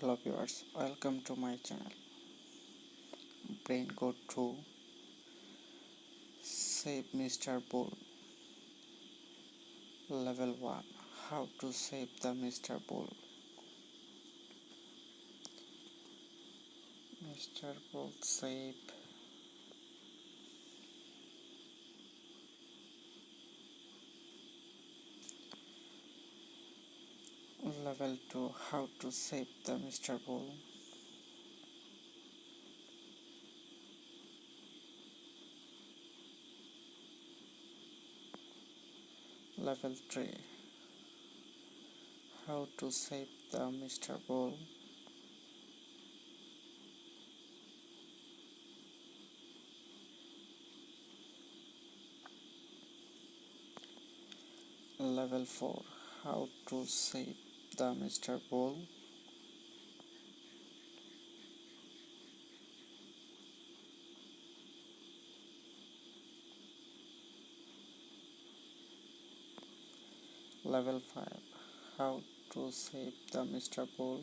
hello viewers welcome to my channel. Brain go to save mr bull level 1 how to save the mr bull mr bull save level 2 how to save the Mr. Bull level 3 how to save the Mr. Bull level 4 how to save the Mr. Bull level 5 how to save the Mr. Bull